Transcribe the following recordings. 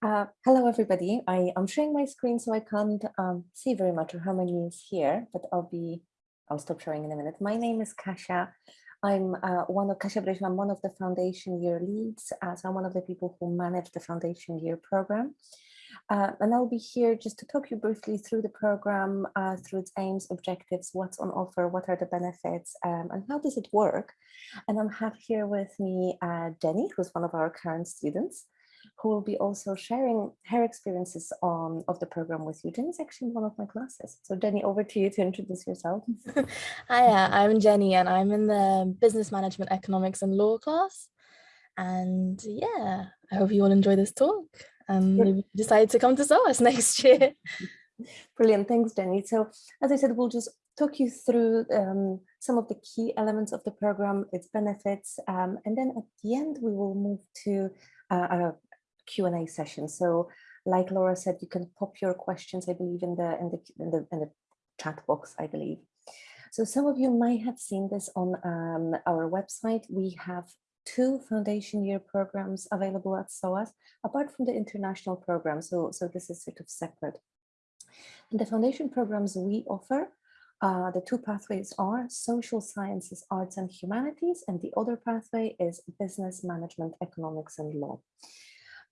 Uh, hello, everybody. I am sharing my screen, so I can't um, see very much of how many is here, but I'll be, I'll stop sharing in a minute. My name is Kasia. I'm uh, one of Kasia Breśl, I'm one of the foundation year leads, uh, so I'm one of the people who manage the foundation year program. Uh, and I'll be here just to talk you briefly through the program, uh, through its aims, objectives, what's on offer, what are the benefits, um, and how does it work. And I'm have here with me Jenny, who's one of our current students, who will be also sharing her experiences on of the program with you. Jenny's actually in one of my classes. So Jenny, over to you to introduce yourself. Hiya, I'm Jenny and I'm in the business management, economics and law class. And yeah, I hope you all enjoy this talk and maybe decide to come to SOAS next year. Brilliant, thanks Jenny. So as I said, we'll just talk you through um, some of the key elements of the program, its benefits, um, and then at the end we will move to uh, a Q&A session. So like Laura said, you can pop your questions, I believe, in the, in the, in the, in the chat box, I believe. So some of you might have seen this on um, our website. We have two foundation year programs available at SOAS, apart from the international program. So, so this is sort of separate. And the foundation programs we offer, uh, the two pathways are social sciences, arts and humanities, and the other pathway is business management, economics and law.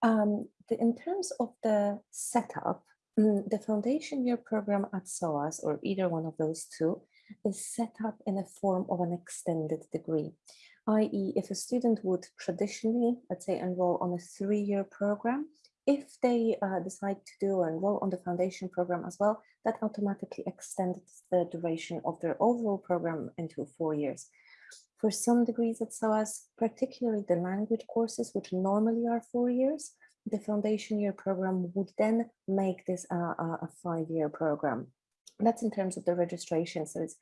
Um, the, in terms of the setup, mm, the foundation year program at SOAS, or either one of those two, is set up in a form of an extended degree, i.e. if a student would traditionally, let's say, enroll on a three-year program, if they uh, decide to do enroll on the foundation program as well, that automatically extends the duration of their overall program into four years. For some degrees at SOAS, particularly the language courses, which normally are four years, the foundation year program would then make this a, a five-year program. That's in terms of the registration. So it's,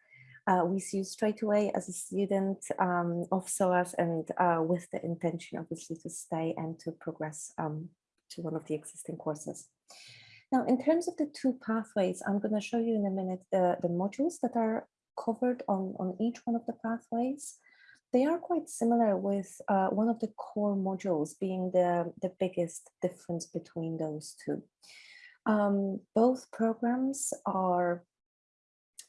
uh, we see you straight away as a student um, of SOAS and uh, with the intention, obviously, to stay and to progress um, to one of the existing courses. Now, in terms of the two pathways, I'm going to show you in a minute the, the modules that are covered on, on each one of the pathways. They are quite similar with uh, one of the core modules being the, the biggest difference between those two. Um, both programs are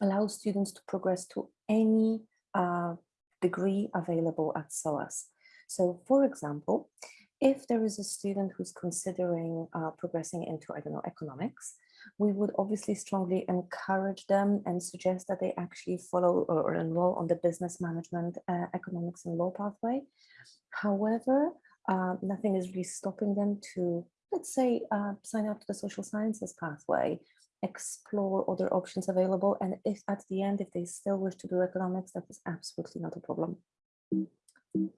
allow students to progress to any uh, degree available at SOAS. So for example, if there is a student who's considering uh, progressing into, I don't know, economics, we would obviously strongly encourage them and suggest that they actually follow or, or enroll on the business management, uh, economics and law pathway. However, uh, nothing is really stopping them to, let's say, uh, sign up to the social sciences pathway, explore other options available. And if at the end, if they still wish to do economics, that is absolutely not a problem.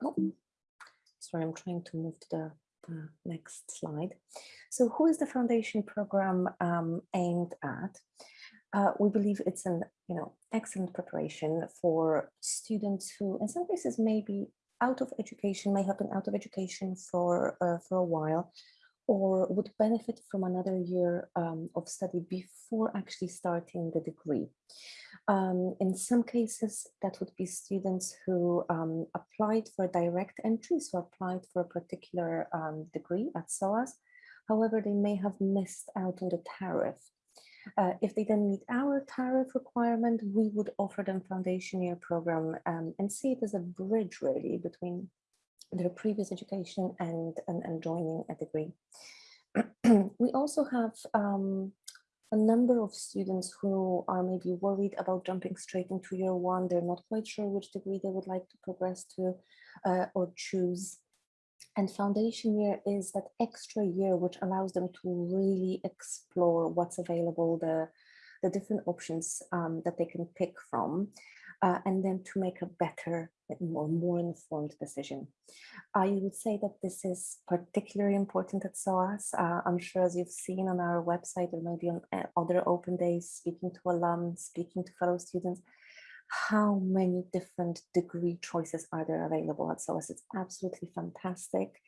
Oh, sorry, I'm trying to move to the uh, next slide. So who is the foundation program um, aimed at? Uh, we believe it's an you know excellent preparation for students who in some cases may be out of education, may have been out of education for, uh, for a while, or would benefit from another year um, of study before actually starting the degree. Um, in some cases, that would be students who um, applied for direct entry, so applied for a particular um, degree at SOAS. However, they may have missed out on the tariff. Uh, if they then meet our tariff requirement, we would offer them foundation year program um, and see it as a bridge really between their previous education and, and, and joining a degree. we also have um, a number of students who are maybe worried about jumping straight into year one. They're not quite sure which degree they would like to progress to uh, or choose. And foundation year is that extra year which allows them to really explore what's available, the, the different options um, that they can pick from uh, and then to make a better, more, more informed decision. I would say that this is particularly important at SOAS. Uh, I'm sure as you've seen on our website or maybe on uh, other open days, speaking to alums, speaking to fellow students, how many different degree choices are there available at SOAS. It's absolutely fantastic.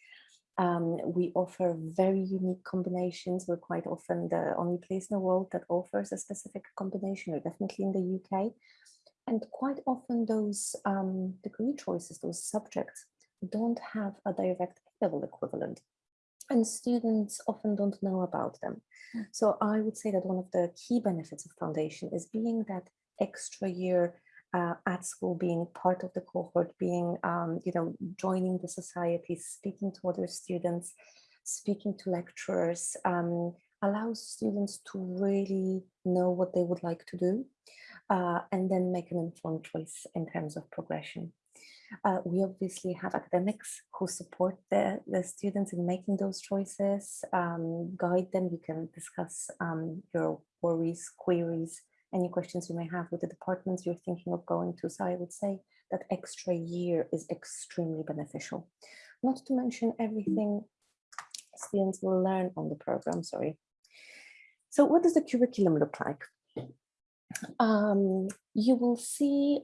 Um, we offer very unique combinations. We're quite often the only place in the world that offers a specific combination, or definitely in the UK. And quite often those um, degree choices, those subjects, don't have a direct level equivalent. and students often don't know about them. So I would say that one of the key benefits of foundation is being that extra year uh, at school, being part of the cohort, being, um, you know, joining the society, speaking to other students, speaking to lecturers, um, allows students to really know what they would like to do uh, and then make an informed choice in terms of progression. Uh, we obviously have academics who support the, the students in making those choices, um, guide them. You can discuss um, your worries, queries, any questions you may have with the departments you're thinking of going to. So I would say that extra year is extremely beneficial. Not to mention everything students will learn on the program, sorry. So what does the curriculum look like? Um, you will see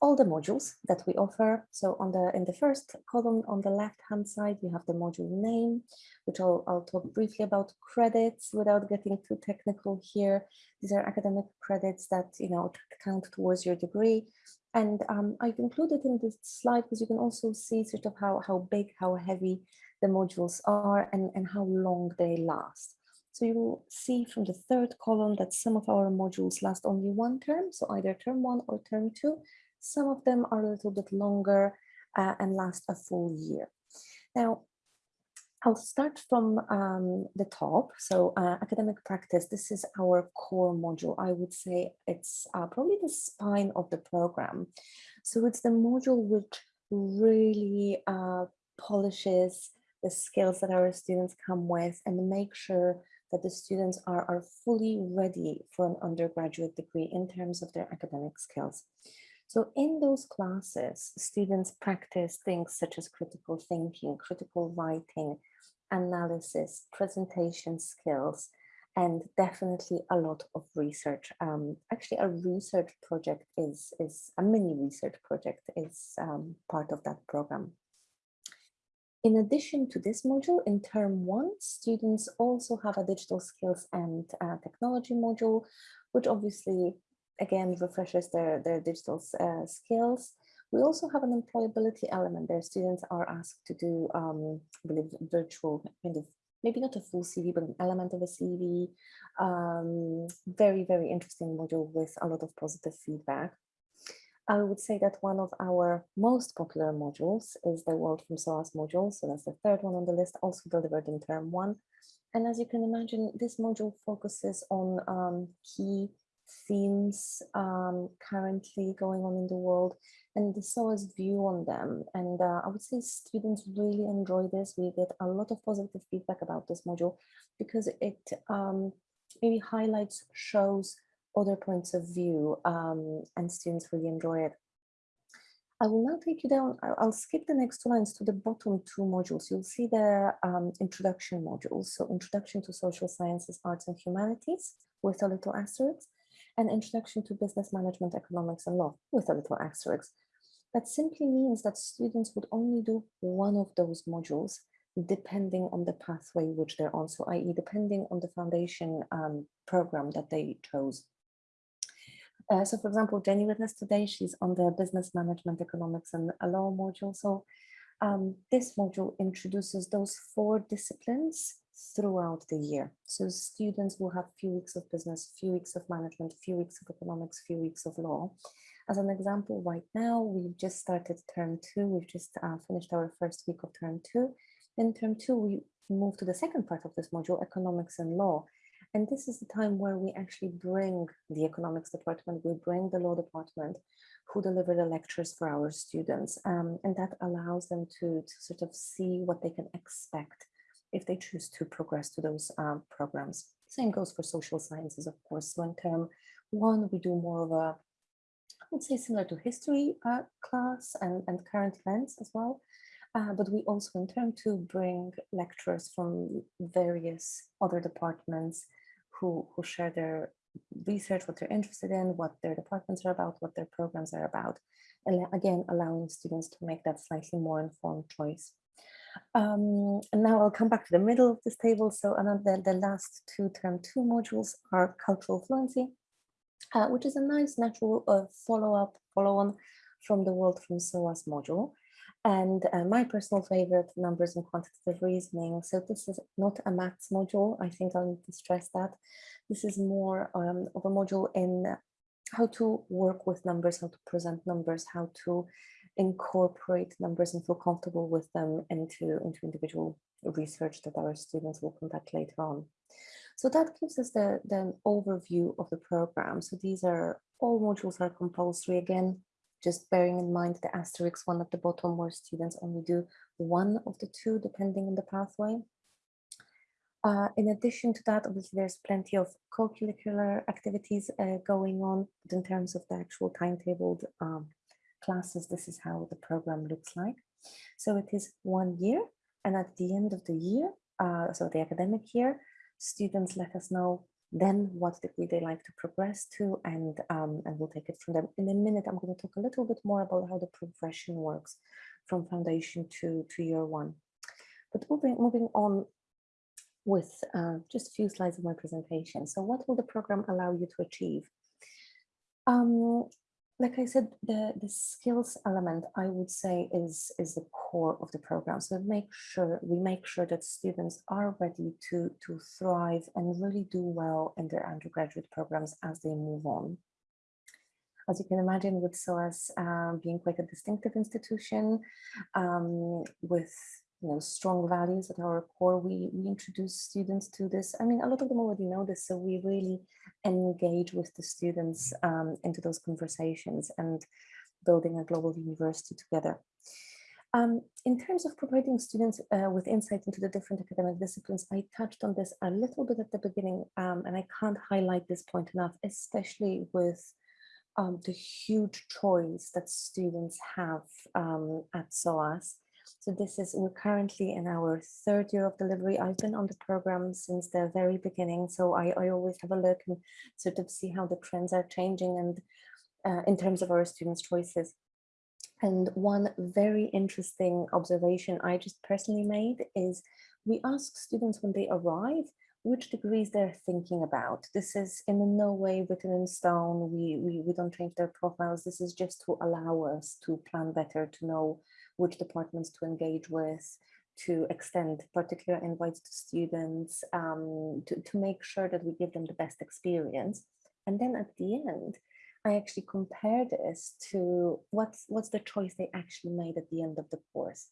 all the modules that we offer. So on the in the first column on the left hand side, you have the module name, which I'll, I'll talk briefly about credits without getting too technical here. These are academic credits that you know count towards your degree. And um, I've included in this slide because you can also see sort of how, how big, how heavy the modules are and, and how long they last. So you will see from the third column that some of our modules last only one term, so either term one or term two, some of them are a little bit longer uh, and last a full year. Now, I'll start from um, the top. So uh, academic practice, this is our core module. I would say it's uh, probably the spine of the program. So it's the module which really uh, polishes the skills that our students come with and make sure that the students are, are fully ready for an undergraduate degree in terms of their academic skills. So in those classes, students practice things such as critical thinking, critical writing, analysis, presentation skills, and definitely a lot of research. Um, actually, a research project is, is a mini research project is um, part of that program. In addition to this module, in term one, students also have a digital skills and uh, technology module, which obviously again refreshes their, their digital uh, skills. We also have an employability element. Their students are asked to do, um, I believe, virtual, kind of, maybe not a full CV, but an element of a CV. Um, very, very interesting module with a lot of positive feedback. I would say that one of our most popular modules is the World from SOAS module. So that's the third one on the list, also delivered in term one. And as you can imagine, this module focuses on um, key themes um, currently going on in the world and the SOAS view on them. And uh, I would say students really enjoy this. We get a lot of positive feedback about this module because it um, maybe highlights, shows other points of view um, and students really enjoy it. I will now take you down, I'll skip the next two lines to the bottom two modules. You'll see the um, introduction modules. So introduction to social sciences, arts and humanities with a little asterisk and Introduction to Business Management, Economics and Law with a little asterisk. That simply means that students would only do one of those modules depending on the pathway which they're on, so i.e. depending on the foundation um, program that they chose. Uh, so for example, Jenny with us today, she's on the Business Management, Economics and Law module. So um, this module introduces those four disciplines throughout the year. So students will have few weeks of business, few weeks of management, few weeks of economics, few weeks of law. As an example, right now, we've just started term two. We've just uh, finished our first week of term two. In term two, we move to the second part of this module, economics and law. And this is the time where we actually bring the economics department, we bring the law department who deliver the lectures for our students. Um, and that allows them to, to sort of see what they can expect if they choose to progress to those um, programs. Same goes for social sciences, of course. So in term one, we do more of a, I would say similar to history uh, class and, and current events as well. Uh, but we also in term two bring lecturers from various other departments who, who share their research, what they're interested in, what their departments are about, what their programs are about. And again, allowing students to make that slightly more informed choice. Um, and now I'll come back to the middle of this table. So another, the last two term two modules are cultural fluency, uh, which is a nice natural uh, follow-up, follow-on from the World from SOAS module. And uh, my personal favorite, numbers and quantitative reasoning. So this is not a maths module. I think I need to stress that. This is more um, of a module in how to work with numbers, how to present numbers, how to incorporate numbers and feel comfortable with them into, into individual research that our students will conduct later on. So that gives us the, the overview of the program. So these are all modules are compulsory again, just bearing in mind the asterisk one at the bottom where students only do one of the two depending on the pathway. Uh, in addition to that, obviously there's plenty of co-curricular activities uh, going on, but in terms of the actual timetabled um, classes, this is how the program looks like. So it is one year, and at the end of the year, uh, so the academic year, students let us know then what degree they like to progress to, and, um, and we'll take it from them. In a minute, I'm going to talk a little bit more about how the progression works from foundation to, to year one. But moving, moving on with uh, just a few slides of my presentation. So what will the program allow you to achieve? Um, like I said, the, the skills element, I would say, is, is the core of the program. So make sure we make sure that students are ready to, to thrive and really do well in their undergraduate programs as they move on. As you can imagine, with SOAS um, being quite a distinctive institution um, with you know, strong values at our core, we, we introduce students to this. I mean, a lot of them already know this, so we really engage with the students um, into those conversations and building a global university together. Um, in terms of providing students uh, with insight into the different academic disciplines, I touched on this a little bit at the beginning, um, and I can't highlight this point enough, especially with um, the huge choice that students have um, at SOAS. So this is, we're currently in our third year of delivery. I've been on the program since the very beginning. So I, I always have a look and sort of see how the trends are changing and uh, in terms of our students' choices. And one very interesting observation I just personally made is we ask students when they arrive which degrees they're thinking about. This is in no way written in stone. We, we, we don't change their profiles. This is just to allow us to plan better, to know which departments to engage with, to extend particular invites to students, um, to, to make sure that we give them the best experience. And then at the end, I actually compare this to what's what's the choice they actually made at the end of the course.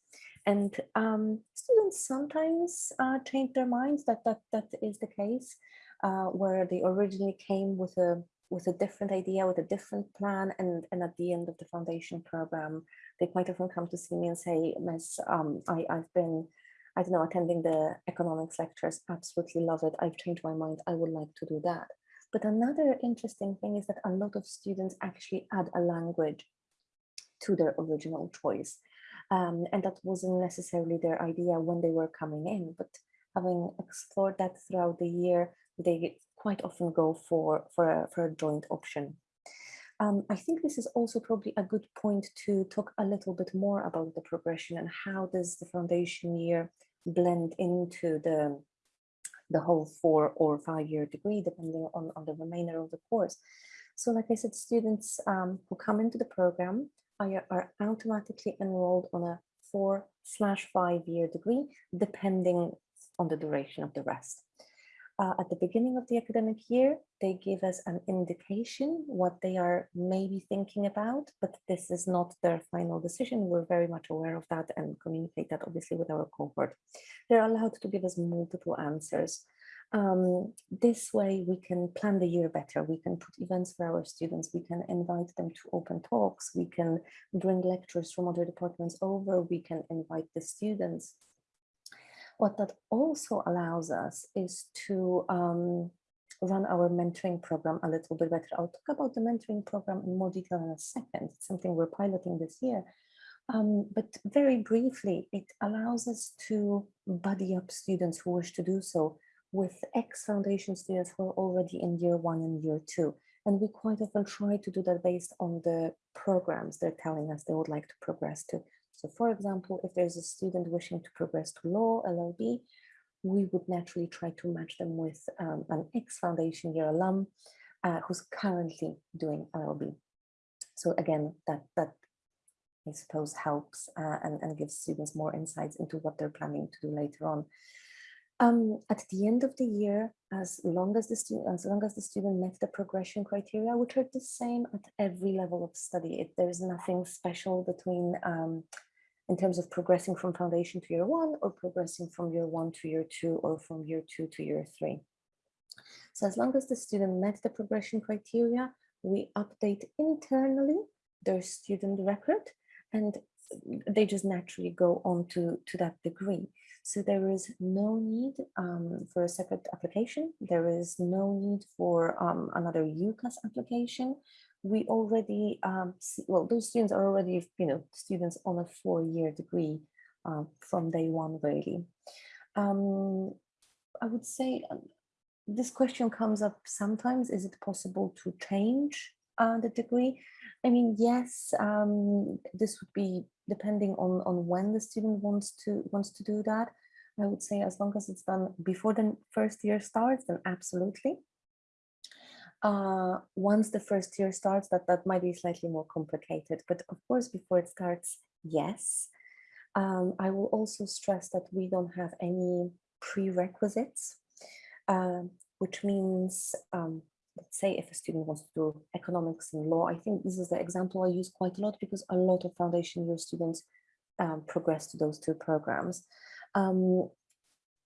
And um, students sometimes uh, change their minds that that that is the case, uh, where they originally came with a with a different idea, with a different plan, and and at the end of the foundation program, they quite often come to see me and say, Miss, um, I, I've been, I don't know, attending the economics lectures, absolutely love it. I've changed my mind. I would like to do that. But another interesting thing is that a lot of students actually add a language to their original choice. Um, and that wasn't necessarily their idea when they were coming in, but having explored that throughout the year, they quite often go for, for, a, for a joint option. Um, I think this is also probably a good point to talk a little bit more about the progression and how does the foundation year blend into the, the whole four or five year degree, depending on, on the remainder of the course. So like I said, students um, who come into the program are, are automatically enrolled on a four slash five year degree, depending on the duration of the rest uh, at the beginning of the academic year, they give us an indication what they are maybe thinking about, but this is not their final decision. We're very much aware of that and communicate that obviously with our cohort. They're allowed to give us multiple answers. Um, this way we can plan the year better. We can put events for our students. We can invite them to open talks. We can bring lecturers from other departments over. We can invite the students what that also allows us is to um, run our mentoring program a little bit better. I'll talk about the mentoring program in more detail in a second. It's something we're piloting this year. Um, but very briefly, it allows us to buddy up students who wish to do so with ex-foundation students who are already in year one and year two. And we quite often try to do that based on the programs they're telling us they would like to progress to. So for example, if there's a student wishing to progress to law, LLB, we would naturally try to match them with um, an ex-foundation year alum uh, who's currently doing LLB. So again, that, that I suppose helps uh, and, and gives students more insights into what they're planning to do later on. Um, at the end of the year, as long as the student, as long as the student met the progression criteria, which are the same at every level of study, it, there's nothing special between um, in terms of progressing from foundation to year one or progressing from year one to year two or from year two to year three. So as long as the student met the progression criteria, we update internally their student record and they just naturally go on to, to that degree. So there is no need um, for a separate application. There is no need for um, another UCAS application. We already, um, see, well, those students are already, you know, students on a four-year degree uh, from day one, really. Um, I would say um, this question comes up sometimes. Is it possible to change uh, the degree? I mean, yes, um, this would be depending on, on when the student wants to wants to do that. I would say as long as it's done before the first year starts, then absolutely. Uh, once the first year starts, that, that might be slightly more complicated. But of course, before it starts, yes. Um, I will also stress that we don't have any prerequisites, uh, which means um, let's say if a student wants to do economics and law, I think this is the example I use quite a lot because a lot of foundation year students um, progress to those two programs.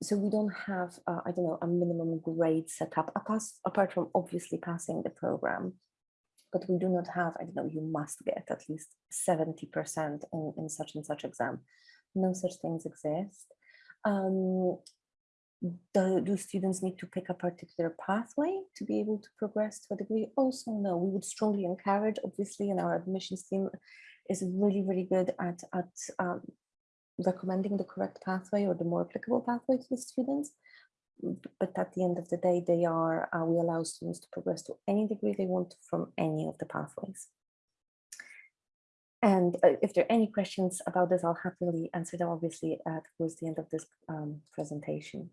So we don't have, uh, I don't know, a minimum grade set up apart from obviously passing the program. But we do not have, I don't know, you must get at least 70% in, in such and such exam. No such things exist. Um, do, do, students need to pick a particular pathway to be able to progress to a degree? Also, no, we would strongly encourage, obviously, and our admissions team is really, really good at, at um, recommending the correct pathway or the more applicable pathway to the students. But at the end of the day, they are, uh, we allow students to progress to any degree they want from any of the pathways. And uh, if there are any questions about this, I'll happily answer them, obviously, uh, towards the end of this um, presentation.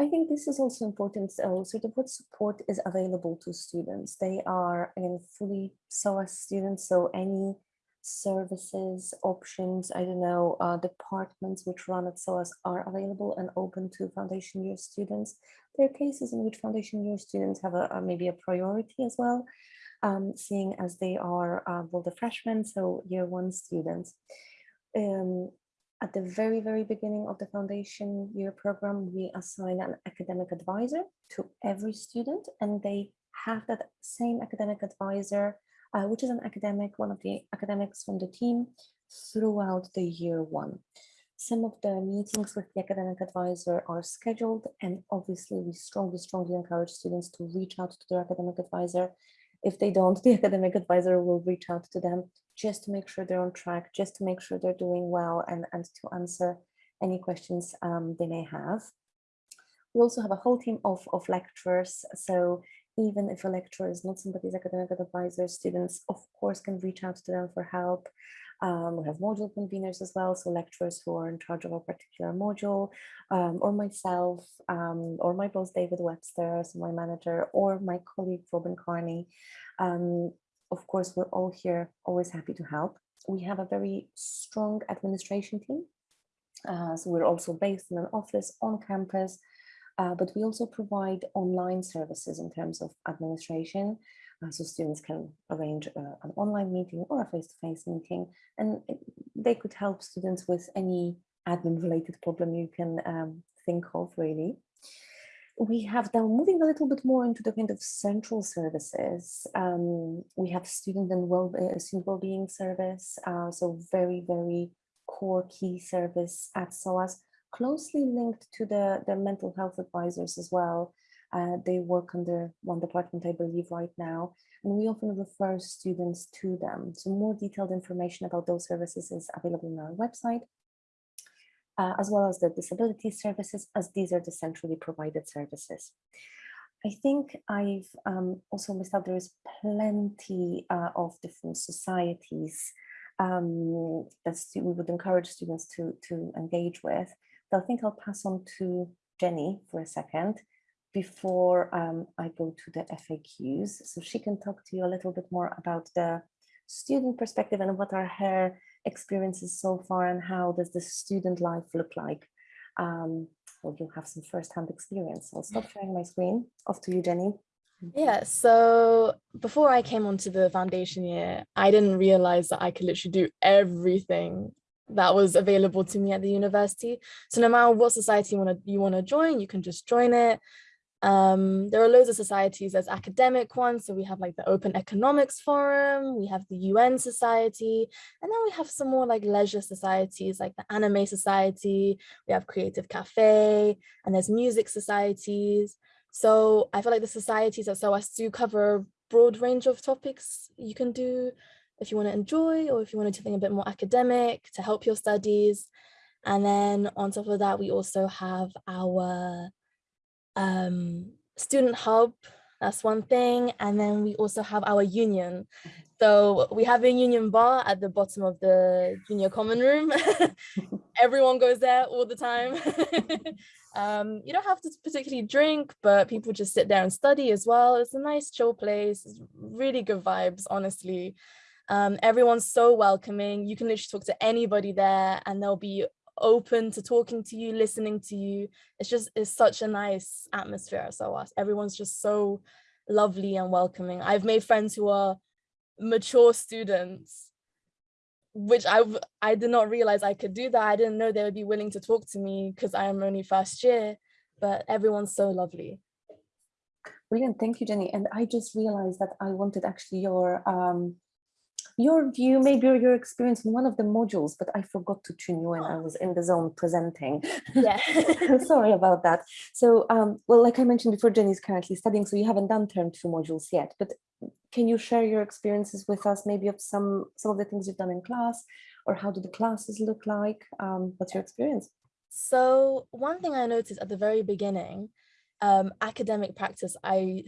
I think this is also important. So, sort of what support is available to students. They are again fully SOAS students, so any services, options, I don't know, uh, departments which run at SOAS are available and open to foundation year students. There are cases in which foundation year students have a, a maybe a priority as well, um, seeing as they are uh, well the freshmen, so year one students. Um, at the very, very beginning of the foundation year program, we assign an academic advisor to every student and they have that same academic advisor, uh, which is an academic, one of the academics from the team throughout the year one. Some of the meetings with the academic advisor are scheduled and obviously we strongly, strongly encourage students to reach out to their academic advisor. If they don't, the academic advisor will reach out to them just to make sure they're on track, just to make sure they're doing well and, and to answer any questions um, they may have. We also have a whole team of, of lecturers. So even if a lecturer is not somebody's academic advisor, students of course can reach out to them for help. Um, we have module conveners as well, so lecturers who are in charge of a particular module, um, or myself, um, or my boss David Webster, so my manager, or my colleague Robin Carney. Um, of course, we're all here, always happy to help. We have a very strong administration team. Uh, so we're also based in an office on campus, uh, but we also provide online services in terms of administration. Uh, so students can arrange uh, an online meeting or a face-to-face -face meeting, and they could help students with any admin related problem you can um, think of really we have now moving a little bit more into the kind of central services. Um, we have student and well uh, student well-being service, uh, so very very core key service at SOAS, closely linked to the the mental health advisors as well. Uh, they work under one department, I believe, right now, and we often refer students to them. So more detailed information about those services is available on our website uh, as well as the disability services, as these are the centrally provided services. I think I've um, also missed out, there is plenty uh, of different societies um, that we would encourage students to, to engage with. But I think I'll pass on to Jenny for a second before um, I go to the FAQs. So she can talk to you a little bit more about the student perspective and what are her experiences so far and how does the student life look like? Um, well, you have some first-hand experience. I'll stop sharing my screen. Off to you, Jenny. Yeah, so before I came onto the foundation year, I didn't realize that I could literally do everything that was available to me at the university. So no matter what society you want to you want to join, you can just join it. Um, there are loads of societies, there's academic ones. So we have like the Open Economics Forum, we have the UN Society, and then we have some more like leisure societies like the Anime Society, we have Creative Cafe, and there's music societies. So I feel like the societies at SOAS do cover a broad range of topics you can do if you want to enjoy or if you want to do something a bit more academic to help your studies. And then on top of that, we also have our um, student hub, that's one thing. And then we also have our union. So we have a union bar at the bottom of the junior common room. Everyone goes there all the time. um, you don't have to particularly drink, but people just sit there and study as well. It's a nice chill place. It's really good vibes, honestly. Um, everyone's so welcoming. You can literally talk to anybody there and they'll be open to talking to you, listening to you. It's just, it's such a nice atmosphere at SOAS. Everyone's just so lovely and welcoming. I've made friends who are mature students, which I, I did not realize I could do that. I didn't know they would be willing to talk to me because I am only first year, but everyone's so lovely. Brilliant, thank you, Jenny. And I just realized that I wanted actually your um, your view, maybe or your experience in one of the modules, but I forgot to tune you in. I was in the zone presenting. Yeah. Sorry about that. So, um, well, like I mentioned before, Jenny is currently studying, so you haven't done term two modules yet, but can you share your experiences with us, maybe of some, some of the things you've done in class, or how do the classes look like? Um, what's your experience? So one thing I noticed at the very beginning, um, academic practice, I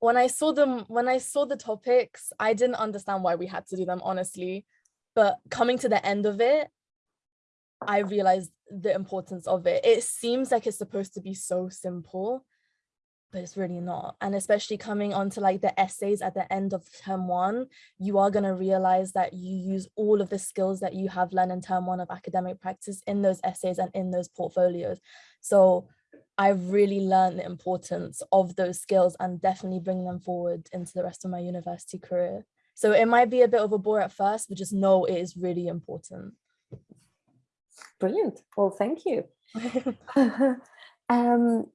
when I saw them, when I saw the topics, I didn't understand why we had to do them, honestly. But coming to the end of it, I realized the importance of it. It seems like it's supposed to be so simple, but it's really not. And especially coming onto like the essays at the end of term one, you are going to realize that you use all of the skills that you have learned in term one of academic practice in those essays and in those portfolios. So I've really learned the importance of those skills and definitely bring them forward into the rest of my university career. So it might be a bit of a bore at first, but just know it is really important. Brilliant. Well, thank you. um,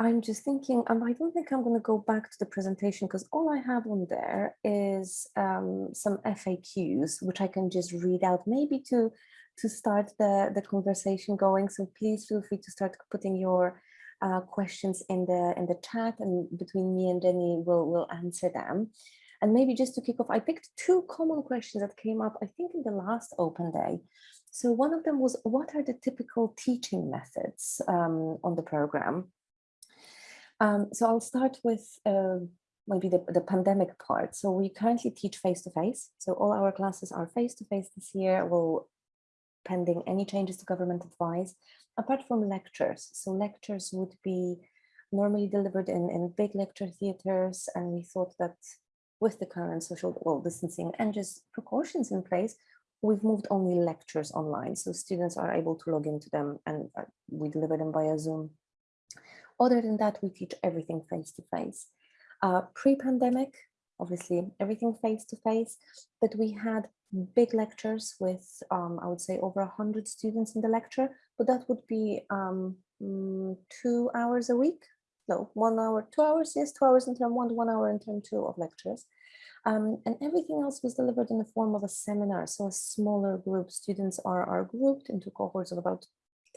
I'm just thinking, um, I don't think I'm going to go back to the presentation because all I have on there is um, some FAQs, which I can just read out maybe to to start the, the conversation going. So please feel free to start putting your uh, questions in the in the chat and between me and Jenny we'll, we'll answer them. And maybe just to kick off, I picked two common questions that came up, I think in the last open day. So one of them was, what are the typical teaching methods um, on the program? Um, so I'll start with uh, maybe the, the pandemic part. So we currently teach face-to-face. -face. So all our classes are face-to-face -face this year. We'll pending any changes to government advice, apart from lectures. So lectures would be normally delivered in, in big lecture theaters. And we thought that with the current social well, distancing and just precautions in place, we've moved only lectures online. So students are able to log into them and uh, we deliver them via Zoom. Other than that, we teach everything face to face. Uh, Pre-pandemic, obviously everything face to face, but we had big lectures with, um, I would say, over 100 students in the lecture, but that would be um, mm, two hours a week. No, one hour, two hours, yes, two hours in term one, one hour in term two of lectures. Um, and everything else was delivered in the form of a seminar. So a smaller group, students are, are grouped into cohorts of about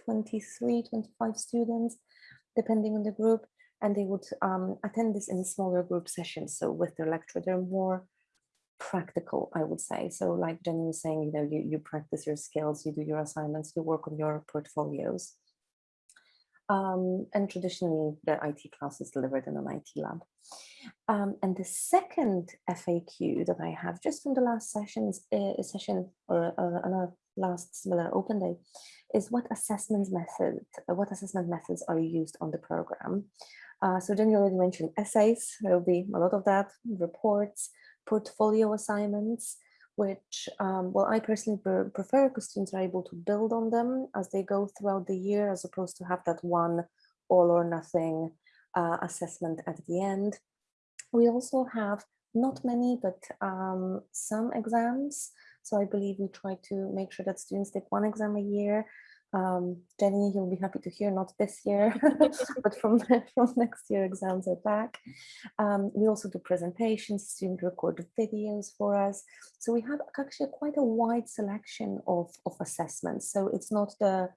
23, 25 students, depending on the group. And they would um, attend this in smaller group sessions. So with their lecture, they're more practical, I would say. So like Jenny was saying, you know, you, you practice your skills, you do your assignments, you work on your portfolios. Um, and traditionally the IT class is delivered in an IT lab. Um, and the second FAQ that I have just from the last sessions, uh, session or uh, last similar open day is what assessment method, what assessment methods are used on the program? Uh, so Jenny already mentioned essays, there will be a lot of that, reports, portfolio assignments. which, um, well, I personally pre prefer because students are able to build on them as they go throughout the year, as opposed to have that one all or nothing uh, assessment at the end. We also have not many, but um, some exams. So I believe we try to make sure that students take one exam a year um, Jenny, you'll be happy to hear, not this year, but from, from next year exams are back. Um, we also do presentations, student record videos for us. So we have actually quite a wide selection of, of assessments. So it's not the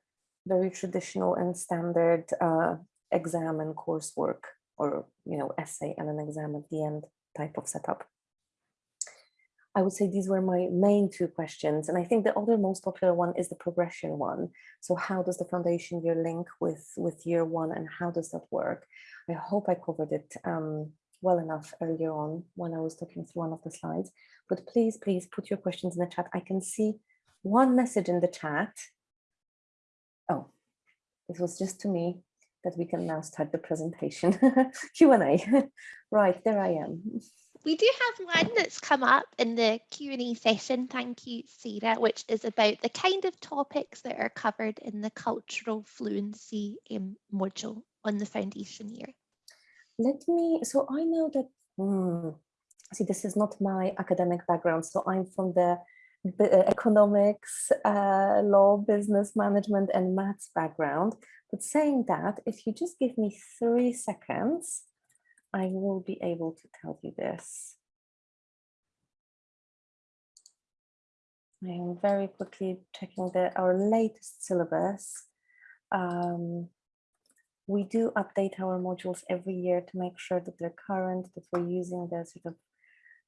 very traditional and standard uh, exam and coursework or, you know, essay and an exam at the end type of setup. I would say these were my main two questions. And I think the other most popular one is the progression one. So how does the foundation year link with, with year one and how does that work? I hope I covered it um, well enough earlier on when I was talking through one of the slides, but please, please put your questions in the chat. I can see one message in the chat. Oh, it was just to me that we can now start the presentation Q&A. right, there I am we do have one that's come up in the Q&A session, thank you Sarah, which is about the kind of topics that are covered in the cultural fluency um, module on the foundation year. Let me, so I know that, hmm, see this is not my academic background, so I'm from the uh, economics, uh, law, business management and maths background. But saying that, if you just give me three seconds, I will be able to tell you this. I am very quickly checking the, our latest syllabus. Um, we do update our modules every year to make sure that they're current, that we're using the sort of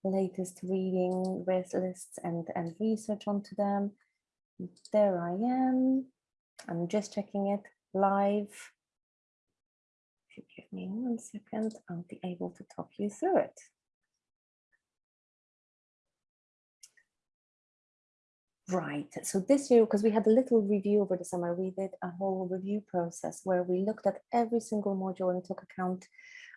latest reading lists and, and research onto them. There I am. I'm just checking it live me one second, I'll be able to talk you through it. Right, so this year, because we had a little review over the summer, we did a whole review process where we looked at every single module and took account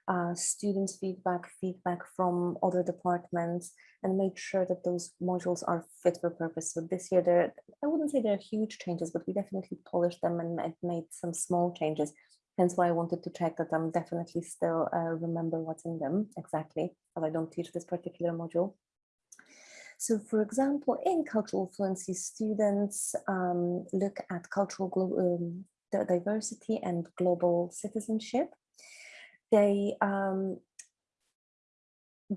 uh, students' feedback, feedback from other departments, and made sure that those modules are fit for purpose. So this year, there, I wouldn't say there are huge changes, but we definitely polished them and made some small changes Hence why I wanted to check that I'm definitely still uh, remember what's in them exactly, as I don't teach this particular module. So for example, in cultural fluency, students um, look at cultural um, diversity and global citizenship. They um,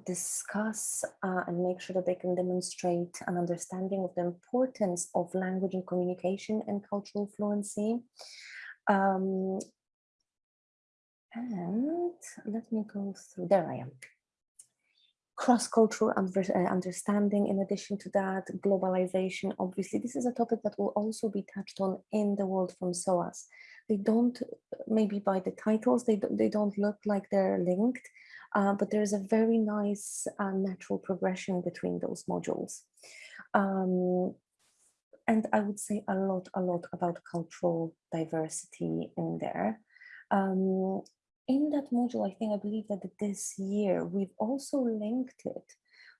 discuss uh, and make sure that they can demonstrate an understanding of the importance of language and communication and cultural fluency. And let me go through, there I am. Cross-cultural uh, understanding, in addition to that, globalization, obviously, this is a topic that will also be touched on in the world from SOAS. They don't, maybe by the titles, they, they don't look like they're linked, uh, but there's a very nice uh, natural progression between those modules. Um, and I would say a lot, a lot about cultural diversity in there. Um, in that module, I think I believe that this year we've also linked it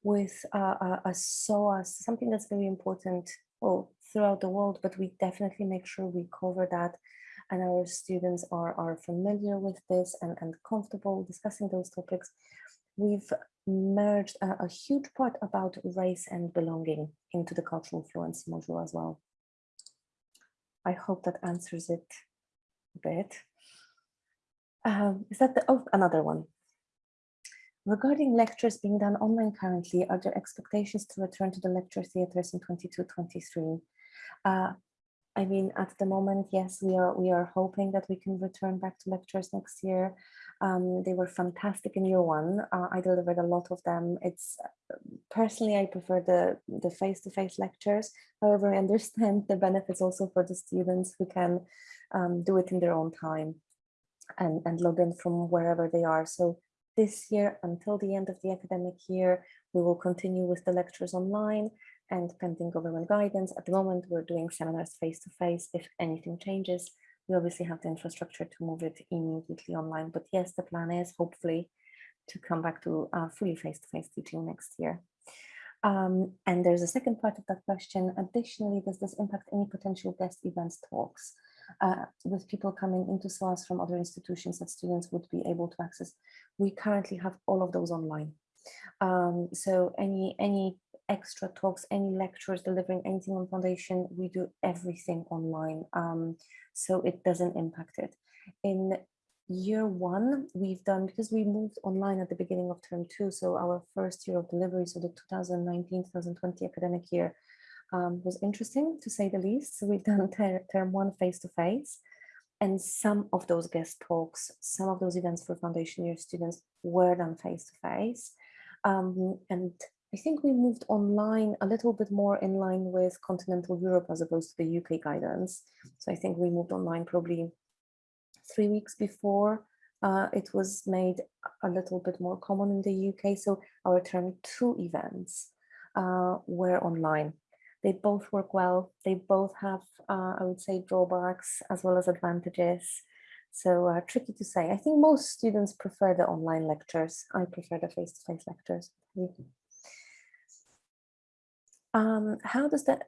with uh, a, a SOAS, something that's very important well, throughout the world, but we definitely make sure we cover that and our students are, are familiar with this and, and comfortable discussing those topics. We've merged a, a huge part about race and belonging into the cultural fluency module as well. I hope that answers it a bit. Um, is that the, oh, another one. Regarding lectures being done online currently, are there expectations to return to the lecture theatres in 22-23? Uh, I mean, at the moment, yes, we are we are hoping that we can return back to lectures next year. Um, they were fantastic in year one. Uh, I delivered a lot of them. It's personally, I prefer the the face-to-face -face lectures. However, I understand the benefits also for the students who can um, do it in their own time and, and log in from wherever they are. So this year until the end of the academic year, we will continue with the lectures online and pending government guidance. At the moment, we're doing seminars face-to-face. -face. If anything changes, we obviously have the infrastructure to move it immediately online. But yes, the plan is hopefully to come back to uh, fully face-to-face -face teaching next year. Um, and there's a second part of that question. Additionally, does this impact any potential guest events talks uh, with people coming into SOAS from other institutions that students would be able to access? We currently have all of those online. Um, so any any extra talks, any lectures, delivering anything on foundation, we do everything online. Um, so it doesn't impact it. In year one, we've done, because we moved online at the beginning of term two, so our first year of delivery, so the 2019-2020 academic year um, was interesting to say the least. So we've done ter term one face-to-face, and some of those guest talks, some of those events for foundation year students were done face-to-face. -face. Um, and I think we moved online a little bit more in line with continental Europe as opposed to the UK guidance. So I think we moved online probably three weeks before uh, it was made a little bit more common in the UK. So our term two events uh, were online. They both work well. They both have, uh, I would say, drawbacks as well as advantages. So uh, tricky to say. I think most students prefer the online lectures. I prefer the face-to-face -face lectures. Um, how does that,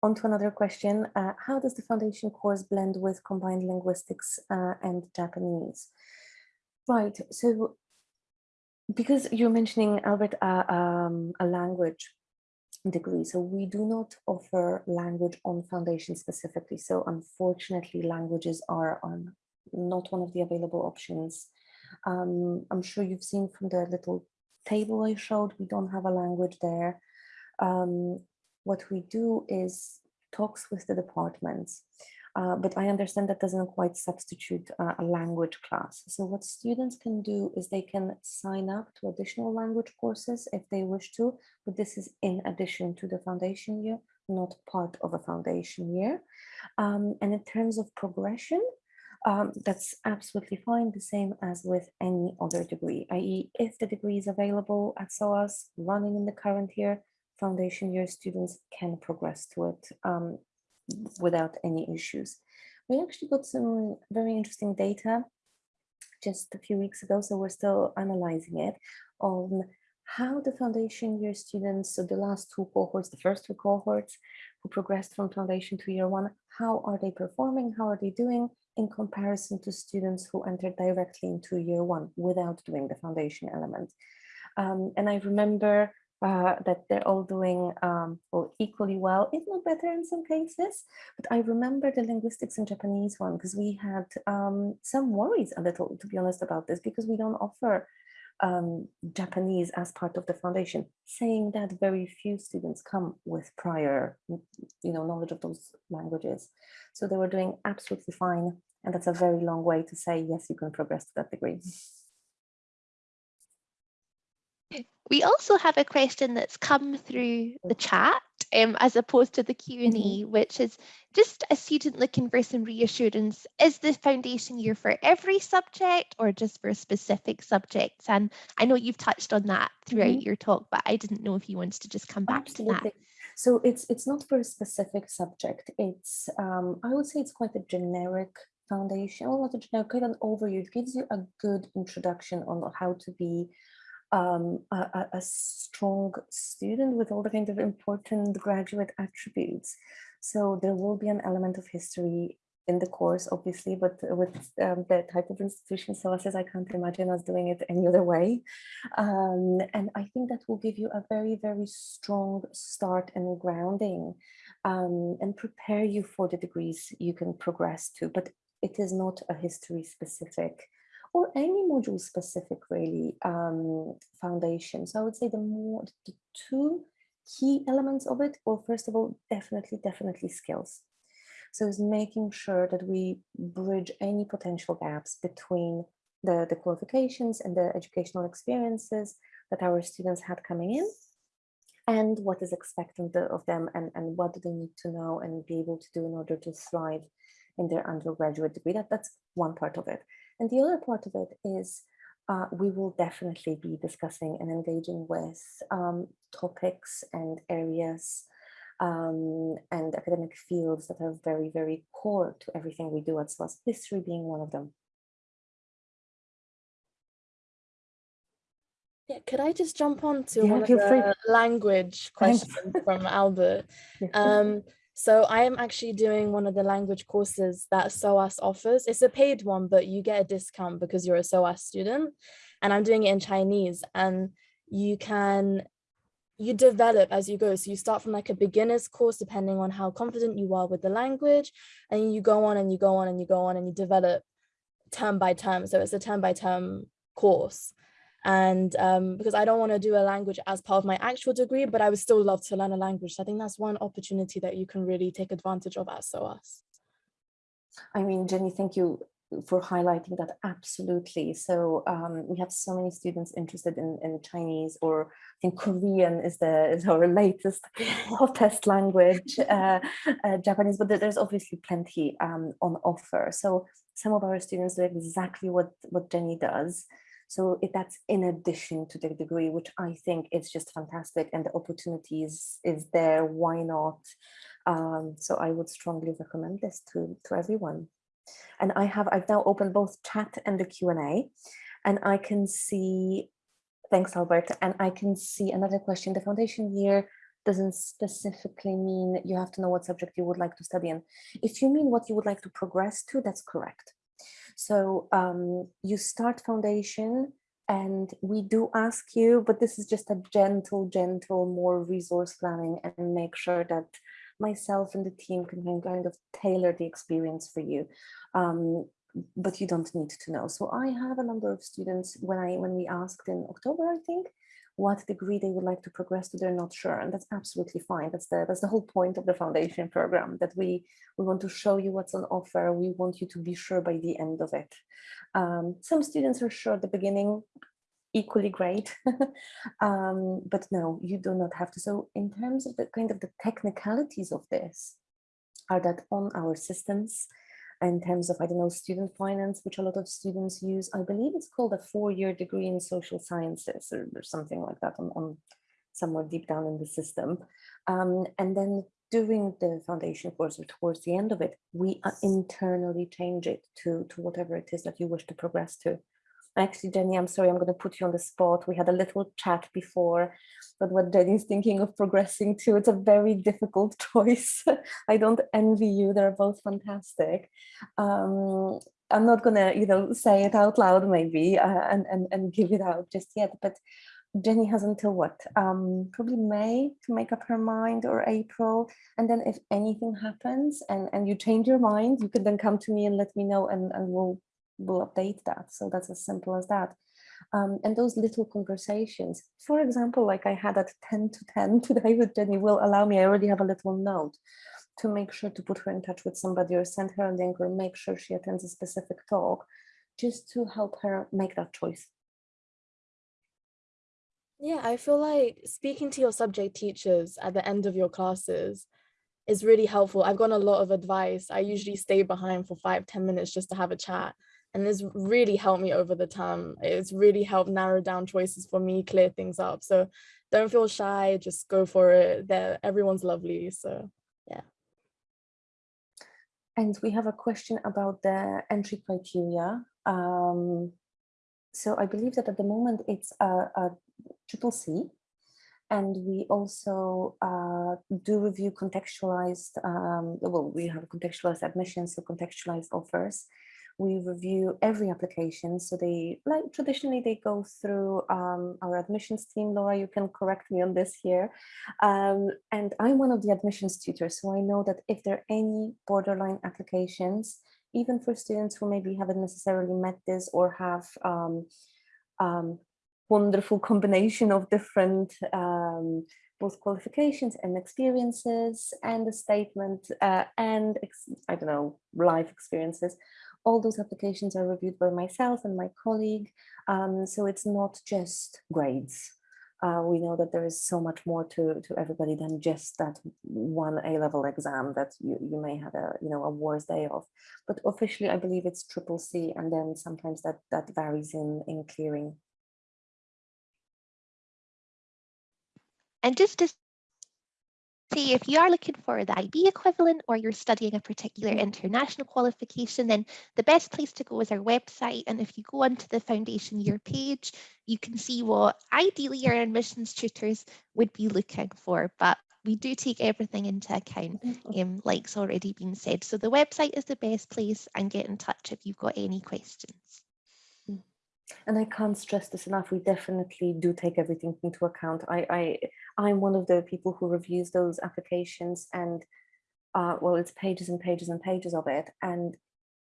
on to another question, uh, how does the foundation course blend with combined linguistics uh, and Japanese? Right, so because you're mentioning, Albert, uh, um, a language degree, so we do not offer language on foundation specifically. So unfortunately, languages are on not one of the available options. Um, I'm sure you've seen from the little table I showed, we don't have a language there. Um, what we do is talks with the departments. Uh, but I understand that doesn't quite substitute uh, a language class. So what students can do is they can sign up to additional language courses if they wish to, but this is in addition to the foundation year, not part of a foundation year. Um, and in terms of progression, um, that's absolutely fine, the same as with any other degree, i.e. if the degree is available at SOAS running in the current year, foundation year students can progress to it um, without any issues. We actually got some very interesting data just a few weeks ago, so we're still analyzing it on how the foundation year students, so the last two cohorts, the first two cohorts who progressed from foundation to year one, how are they performing, how are they doing in comparison to students who entered directly into year one without doing the foundation element. Um, and I remember uh, that they're all doing um, well, equally well, if not better in some cases. But I remember the linguistics and Japanese one because we had um, some worries a little, to be honest, about this because we don't offer um, Japanese as part of the foundation. Saying that very few students come with prior, you know, knowledge of those languages. So they were doing absolutely fine. And that's a very long way to say, yes, you can progress to that degree. We also have a question that's come through the chat um, as opposed to the Q&A, mm -hmm. which is just a student looking for some reassurance. Is the foundation year for every subject or just for specific subjects? And I know you've touched on that throughout mm -hmm. your talk, but I didn't know if you wanted to just come back Absolutely. to that. So it's it's not for a specific subject. It's um, I would say it's quite a generic foundation, well, not a generic, quite an overview. It gives you a good introduction on how to be um, a, a, strong student with all the kind of important graduate attributes. So there will be an element of history in the course, obviously, but with um, the type of institution SOAS I can't imagine us doing it any other way. Um, and I think that will give you a very, very strong start and grounding um, and prepare you for the degrees you can progress to. But it is not a history specific or any module specific really um, foundation. So I would say the more the two key elements of it, well, first of all, definitely, definitely skills. So it's making sure that we bridge any potential gaps between the, the qualifications and the educational experiences that our students had coming in and what is expected of them and, and what do they need to know and be able to do in order to thrive in their undergraduate degree. That, that's one part of it. And the other part of it is uh, we will definitely be discussing and engaging with um, topics and areas um, and academic fields that are very, very core to everything we do at SOAS, history being one of them. Yeah, could I just jump on to Yeah, one of feel free. the language questions from Albert? Yeah. Um, so I am actually doing one of the language courses that SOAS offers. It's a paid one, but you get a discount because you're a SOAS student. And I'm doing it in Chinese and you can, you develop as you go. So you start from like a beginner's course, depending on how confident you are with the language. And you go on and you go on and you go on and you develop term by term. So it's a term by term course and um, because I don't want to do a language as part of my actual degree, but I would still love to learn a language. So I think that's one opportunity that you can really take advantage of at SOAS. I mean, Jenny, thank you for highlighting that absolutely. So um, we have so many students interested in, in Chinese or I think Korean is the is our latest hottest language, uh, uh, Japanese, but there's obviously plenty um, on offer. So some of our students do exactly what, what Jenny does. So that's in addition to the degree, which I think is just fantastic and the opportunities is there, why not? Um, so I would strongly recommend this to, to everyone. And I have, I've now opened both chat and the Q&A and I can see, thanks Albert, and I can see another question. The foundation year doesn't specifically mean you have to know what subject you would like to study in. If you mean what you would like to progress to, that's correct. So um, you start foundation and we do ask you, but this is just a gentle, gentle, more resource planning and make sure that myself and the team can kind- of tailor the experience for you. Um, but you don't need to know. So I have a number of students when I when we asked in October, I think, what degree they would like to progress to, they're not sure. And that's absolutely fine. That's the that's the whole point of the foundation program that we we want to show you what's on offer. We want you to be sure by the end of it. Um, some students are sure at the beginning, equally great. um, but no, you do not have to. So in terms of the kind of the technicalities of this, are that on our systems in terms of, I don't know, student finance, which a lot of students use. I believe it's called a four-year degree in social sciences or, or something like that on, on somewhere deep down in the system. Um, and then during the foundation course or towards the end of it, we uh, internally change it to, to whatever it is that you wish to progress to. Actually, Jenny, I'm sorry, I'm going to put you on the spot. We had a little chat before, but what Jenny's thinking of progressing to, it's a very difficult choice. I don't envy you. They're both fantastic. Um, I'm not going to, you know, say it out loud maybe uh, and, and, and give it out just yet, but Jenny has until what? Um, probably May to make up her mind or April. And then if anything happens and, and you change your mind, you can then come to me and let me know and, and we'll will update that. So that's as simple as that. Um, and those little conversations, for example, like I had at 10 to 10 today with Jenny will allow me, I already have a little note to make sure to put her in touch with somebody or send her a link or make sure she attends a specific talk just to help her make that choice. Yeah, I feel like speaking to your subject teachers at the end of your classes is really helpful. I've gotten a lot of advice. I usually stay behind for five, 10 minutes just to have a chat. And it's really helped me over the time. It's really helped narrow down choices for me, clear things up. So don't feel shy, just go for it. There, everyone's lovely. So yeah. And we have a question about the entry criteria. Um, so I believe that at the moment it's a, a triple C. And we also uh, do review contextualized, um, well, we have contextualized admissions, so contextualized offers. We review every application. So they, like traditionally they go through um, our admissions team. Laura, you can correct me on this here. Um, and I'm one of the admissions tutors. So I know that if there are any borderline applications, even for students who maybe haven't necessarily met this or have um, um, wonderful combination of different um, both qualifications and experiences and a statement uh, and I don't know life experiences. All those applications are reviewed by myself and my colleague. Um, so it's not just grades. Uh, we know that there is so much more to, to everybody than just that one A-level exam that you, you may have a you know a worse day of. But officially, I believe it's triple C, and then sometimes that that varies in in clearing. And just to say if you are looking for the IB equivalent or you're studying a particular international qualification, then the best place to go is our website. And if you go onto the foundation year page, you can see what ideally your admissions tutors would be looking for. But we do take everything into account, um, like's already been said. So the website is the best place and get in touch if you've got any questions. And I can't stress this enough. We definitely do take everything into account. I, I, I'm one of the people who reviews those applications and, uh, well, it's pages and pages and pages of it. And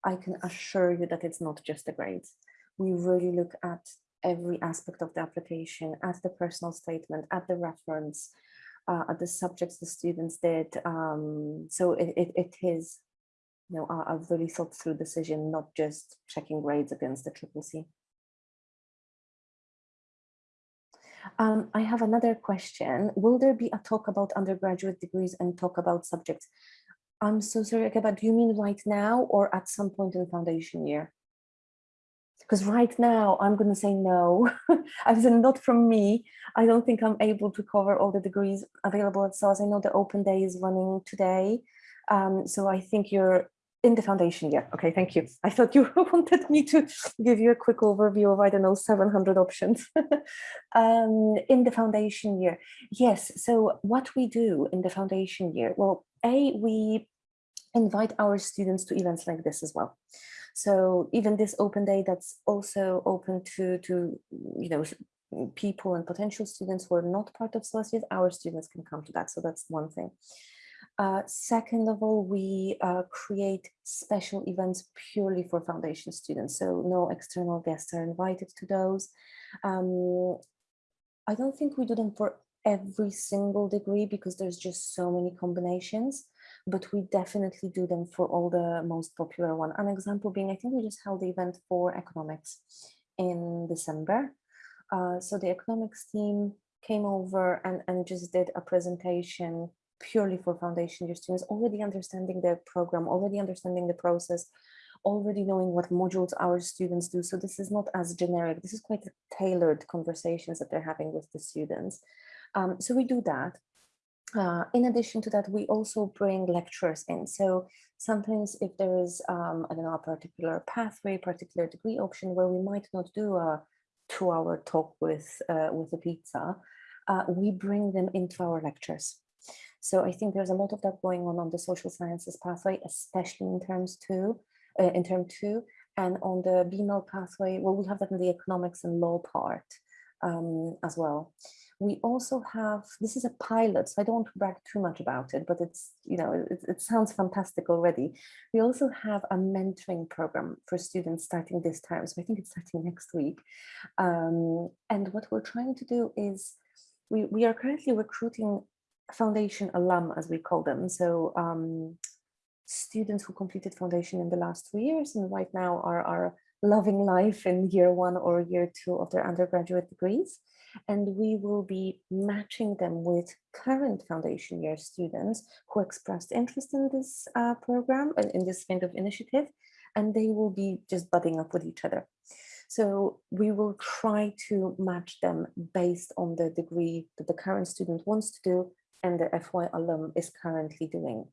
I can assure you that it's not just the grades. We really look at every aspect of the application, at the personal statement, at the reference, uh, at the subjects the students did. Um, so it, it, it is, you know, a, a really thought through decision, not just checking grades against the triple C. Um, I have another question. Will there be a talk about undergraduate degrees and talk about subjects? I'm so sorry, but do you mean right now or at some point in foundation year? Because right now I'm going to say no. I said not from me. I don't think I'm able to cover all the degrees available at SOAS. I know the open day is running today. Um, so I think you're in the foundation year. Okay, thank you. I thought you wanted me to give you a quick overview of, I don't know, 700 options um, in the foundation year. Yes, so what we do in the foundation year, well, A, we invite our students to events like this as well. So even this open day that's also open to, to you know, people and potential students who are not part of SOAS our students can come to that. So that's one thing. Uh, second of all, we uh, create special events purely for foundation students, so no external guests are invited to those. Um, I don't think we do them for every single degree because there's just so many combinations, but we definitely do them for all the most popular one. An example being, I think we just held the event for economics in December. Uh, so the economics team came over and, and just did a presentation purely for foundation year students, already understanding the program, already understanding the process, already knowing what modules our students do. So this is not as generic. This is quite a tailored conversations that they're having with the students. Um, so we do that. Uh, in addition to that, we also bring lecturers in. So sometimes if there is, um, I don't know, a particular pathway, particular degree option where we might not do a two hour talk with, uh, with a pizza, uh, we bring them into our lectures. So I think there's a lot of that going on on the social sciences pathway, especially in terms two, uh, in term two, and on the BML pathway, well, we have that in the economics and law part um, as well. We also have, this is a pilot, so I don't want to brag too much about it, but it's, you know, it, it sounds fantastic already. We also have a mentoring program for students starting this term. So I think it's starting next week. Um, and what we're trying to do is we, we are currently recruiting foundation alum, as we call them. So um, students who completed foundation in the last two years and right now are, are loving life in year one or year two of their undergraduate degrees. And we will be matching them with current foundation year students who expressed interest in this uh, program and in this kind of initiative, and they will be just budding up with each other. So we will try to match them based on the degree that the current student wants to do and the FY alum is currently doing.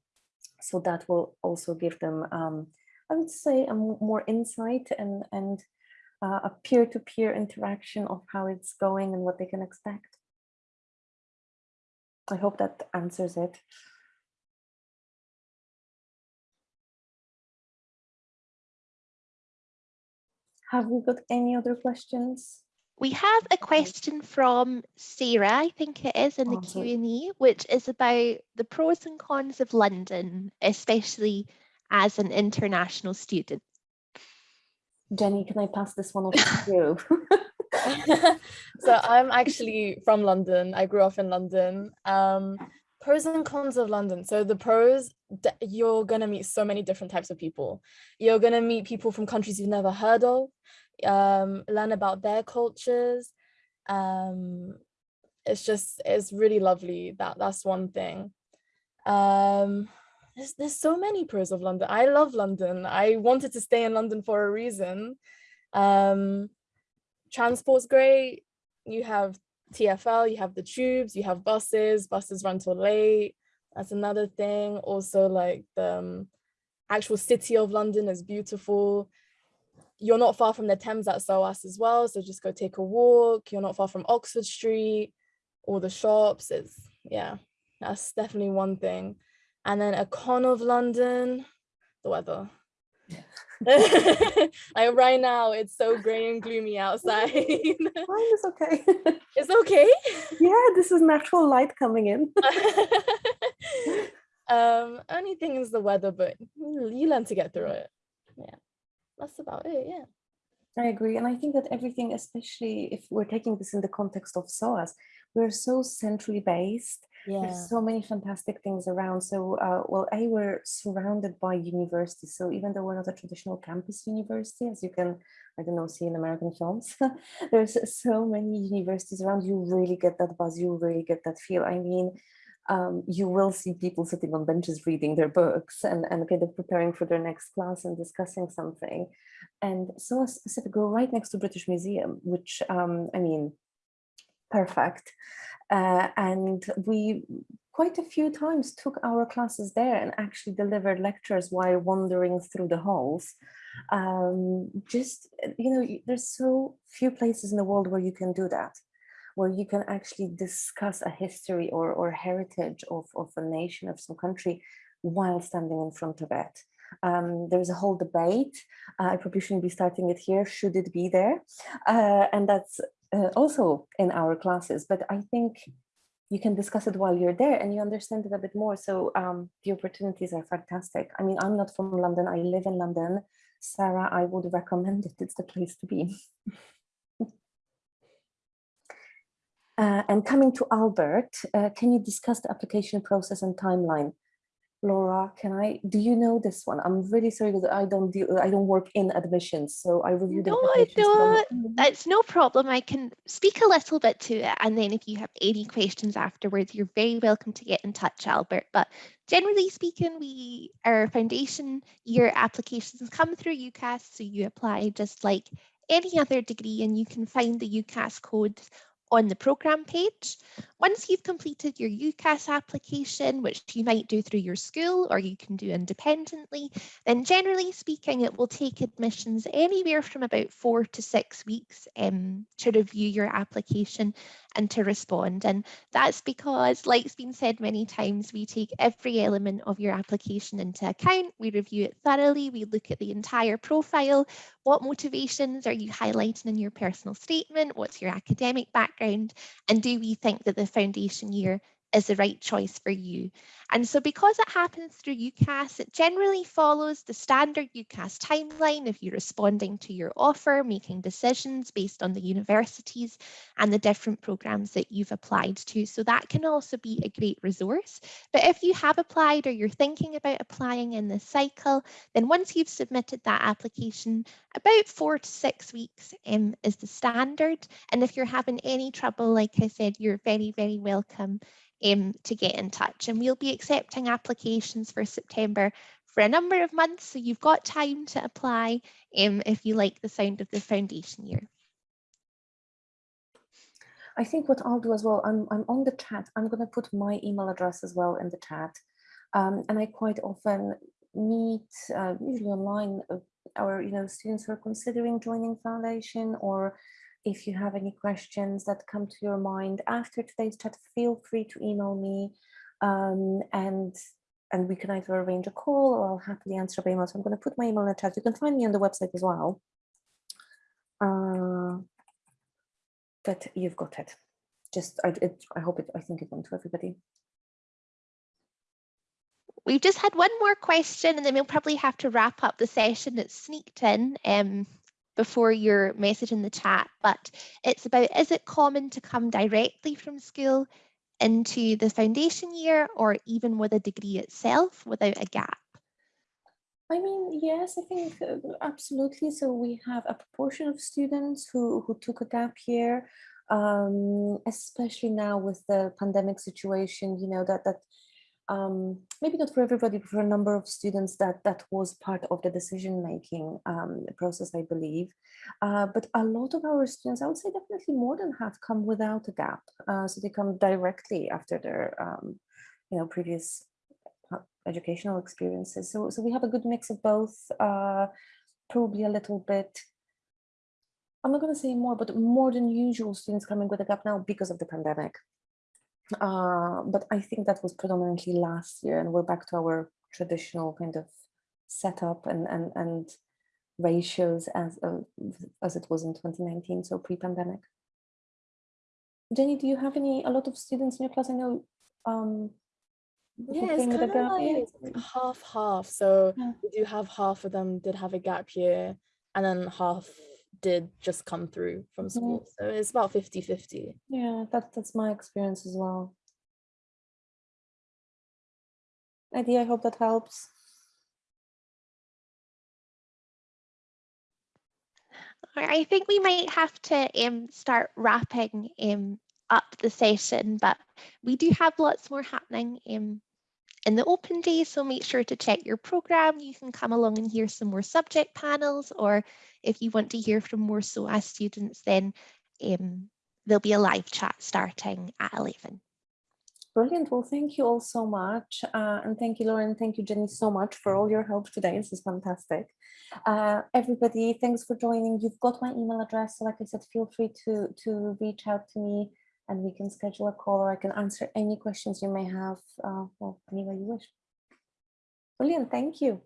So that will also give them, um, I would say, a more insight and, and uh, a peer-to-peer -peer interaction of how it's going and what they can expect. I hope that answers it. Have we got any other questions? We have a question from Sarah, I think it is, in the Q&A, which is about the pros and cons of London, especially as an international student. Jenny, can I pass this one off to you? so I'm actually from London. I grew up in London. Um, pros and cons of London. So the pros, you're going to meet so many different types of people. You're going to meet people from countries you've never heard of um, learn about their cultures. Um, it's just, it's really lovely. That That's one thing. Um, there's, there's so many pros of London. I love London. I wanted to stay in London for a reason. Um, transport's great. You have TFL, you have the tubes, you have buses, buses run till late. That's another thing. Also like the um, actual city of London is beautiful. You're not far from the Thames at SOAS as well. So just go take a walk. You're not far from Oxford Street, all the shops. It's, yeah, that's definitely one thing. And then a con of London, the weather. like right now, it's so gray and gloomy outside. Mine is okay. it's okay. Yeah, this is natural light coming in. um, only thing is the weather, but you learn to get through it. Yeah, that's about it. Yeah. I agree. And I think that everything, especially if we're taking this in the context of SOAS, we're so centrally based Yeah. There's so many fantastic things around. So, uh, well, A, we're surrounded by universities. So even though we're not a traditional campus university, as you can, I don't know, see in American films, there's so many universities around. You really get that buzz. You really get that feel. I mean, um, you will see people sitting on benches reading their books and, and kind of preparing for their next class and discussing something. And so specific, we're right next to British Museum, which, um, I mean, perfect. Uh, and we quite a few times took our classes there and actually delivered lectures while wandering through the halls. Um, just, you know, there's so few places in the world where you can do that, where you can actually discuss a history or, or heritage of, of a nation, of some country, while standing in front of it. Um, there's a whole debate. Uh, I probably shouldn't be starting it here. Should it be there? Uh, and that's uh, also in our classes, but I think you can discuss it while you're there and you understand it a bit more. So um, the opportunities are fantastic. I mean, I'm not from London, I live in London. Sarah, I would recommend it, it's the place to be. uh, and coming to Albert, uh, can you discuss the application process and timeline? Laura, can I, do you know this one? I'm really sorry that I don't deal, I don't work in admissions, so I review reviewed No, I don't. It's no problem. I can speak a little bit to it. And then if you have any questions afterwards, you're very welcome to get in touch, Albert. But generally speaking, we our foundation year applications come through UCAS. So you apply just like any other degree and you can find the UCAS codes on the programme page. Once you've completed your UCAS application, which you might do through your school or you can do independently, then generally speaking, it will take admissions anywhere from about four to six weeks um, to review your application and to respond. And that's because, like it's been said many times, we take every element of your application into account. We review it thoroughly. We look at the entire profile. What motivations are you highlighting in your personal statement? What's your academic background? And do we think that the foundation year is the right choice for you. And so because it happens through UCAS, it generally follows the standard UCAS timeline of you responding to your offer, making decisions based on the universities and the different programs that you've applied to. So that can also be a great resource. But if you have applied or you're thinking about applying in this cycle, then once you've submitted that application, about four to six weeks um, is the standard. And if you're having any trouble, like I said, you're very, very welcome um, to get in touch. And we'll be accepting applications for September for a number of months. So you've got time to apply um, if you like the sound of the foundation year. I think what I'll do as well, I'm, I'm on the chat. I'm going to put my email address as well in the chat. Um, and I quite often meet, uh, usually online, uh, our you know students who are considering joining foundation or if you have any questions that come to your mind after today's chat, feel free to email me um, and and we can either arrange a call or I'll happily answer by email. So I'm going to put my email in the chat. You can find me on the website as well. Uh, but you've got it. Just, I, it, I hope it, I think it went to everybody. We've just had one more question and then we'll probably have to wrap up the session that's sneaked in. Um, before your message in the chat, but it's about is it common to come directly from school into the foundation year or even with a degree itself without a gap? I mean, yes, I think uh, absolutely. So we have a proportion of students who, who took a gap year, um, especially now with the pandemic situation, you know, that, that um, maybe not for everybody, but for a number of students that that was part of the decision-making um, process, I believe. Uh, but a lot of our students, I would say definitely more than half come without a gap. Uh, so they come directly after their um, you know, previous uh, educational experiences. So, so we have a good mix of both, uh, probably a little bit, I'm not going to say more, but more than usual students coming with a gap now because of the pandemic. Uh, but I think that was predominantly last year and we're back to our traditional kind of setup and, and, and ratios as, uh, as it was in 2019, so pre-pandemic. Jenny, do you have any, a lot of students in your class? I know um, Yeah, it's came with a kind of like half half. So Yeah. we do have half of them did have a gap year and then half did just come through from Mhm. school. So it's about 50 50. Yeah, that, that's my experience as well. Eddie, I hope that helps. I think we might have to um, start wrapping um, up the session, but we do have lots more happening um, in the open day, so make sure to check your program. You can come along and hear some more subject panels, or if you want to hear from more SOAS students, then um, there'll be a live chat starting at 11. Brilliant. Well, thank you all so much. Uh, and thank you, Lauren. Thank you, Jenny, so much for all your help today. This is fantastic. Uh, everybody, thanks for joining. You've got my email address. So like I said, feel free to, to reach out to me and we can schedule a call or I can answer any questions you may have, uh, well, you wish. Brilliant. Thank you.